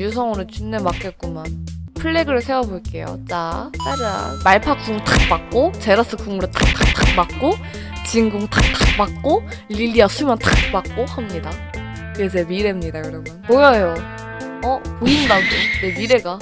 유성으로 준내 맞겠구만. 플래그를 세워볼게요. 자, 짜란. 말파 궁 탁 맞고, 제라스 궁으로 탁탁탁 맞고, 진궁 탁탁 맞고, 릴리아 수면 탁 맞고 합니다. 그게 제 미래입니다, 여러분. 보여요. 어? 보인다고. 내 미래가.